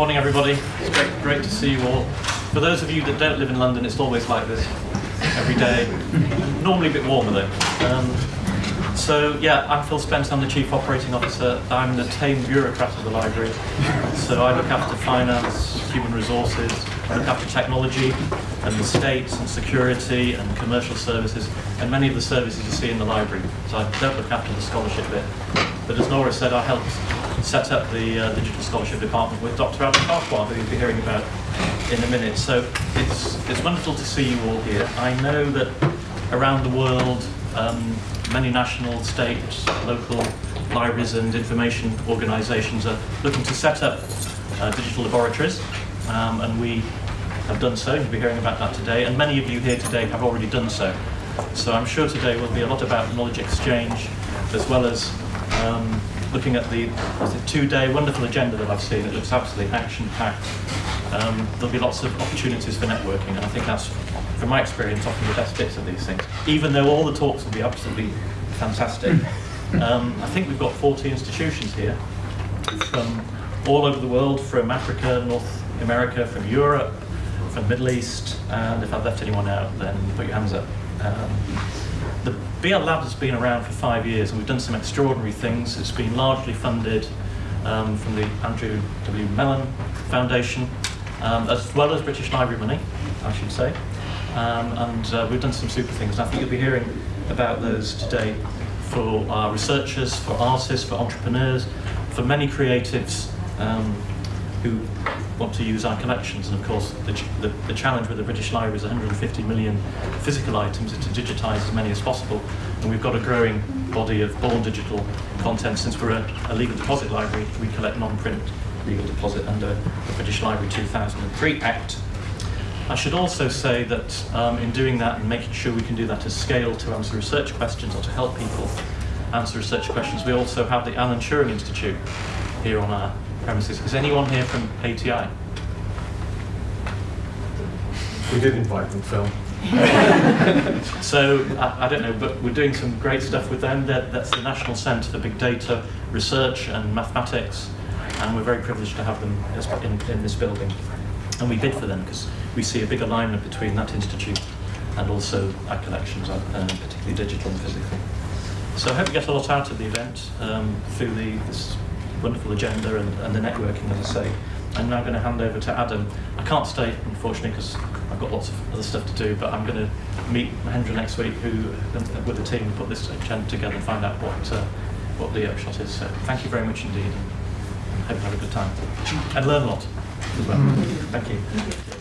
Morning, everybody. It's great, great to see you all. For those of you that don't live in London, it's always like this every day. Normally a bit warmer though. Um, so yeah, I'm Phil Spence. I'm the Chief Operating Officer. I'm the tame bureaucrat of the library. So I look after finance, human resources, Look after technology and the state and security and commercial services and many of the services you see in the library. So I don't look after the scholarship bit. But as Nora said, I helped set up the uh, Digital Scholarship Department with Dr. Adam Farquhar, who you'll be hearing about in a minute. So it's, it's wonderful to see you all here. I know that around the world, um, many national, state, local libraries and information organisations are looking to set up uh, digital laboratories, um, and we have done so. You'll be hearing about that today, and many of you here today have already done so. So I'm sure today will be a lot about knowledge exchange, as well as um, looking at the, the two-day wonderful agenda that I've seen. It looks absolutely action-packed. Um, there'll be lots of opportunities for networking, and I think that's, from my experience, often the best bits of these things. Even though all the talks will be absolutely fantastic, um, I think we've got 40 institutions here from all over the world, from Africa, North America, from Europe, from the Middle East, and if I've left anyone out, then put your hands up. Um, the BL Lab has been around for five years and we've done some extraordinary things. It's been largely funded um, from the Andrew W. Mellon Foundation, um, as well as British Library money, I should say. Um, and uh, we've done some super things. And I think you'll be hearing about those today for our researchers, for artists, for entrepreneurs, for many creatives um, who want to use our collections. And of course, the, ch the, the, challenge with the British Library is 150 million physical items is to digitise as many as possible. And we've got a growing body of born digital content. Since we're a, a legal deposit library, we collect non-print legal deposit under the British Library 2003 Act. I should also say that um, in doing that and making sure we can do that at scale to answer research questions or to help people answer research questions, we also have the Alan Turing Institute here on our premises. Is anyone here from ATI? We did invite them, Phil. so I, I, don't know, but we're doing some great stuff with them. They're, that's the National Centre for Big Data Research and Mathematics, and we're very privileged to have them in, in this building. And we bid for them because we see a big alignment between that institute and also our collections, uh, particularly digital and physical. So I hope you get a lot out of the event um, through the, this wonderful agenda and, and the networking, as I say. I'm now going to hand over to Adam. I can't stay, unfortunately, because I've got lots of other stuff to do, but I'm going to meet Mahendra next week, who, with the team, put this agenda together and find out what, uh, what the upshot is. So thank you very much indeed, and hope you have a good time. And learn a lot as well. Thank you.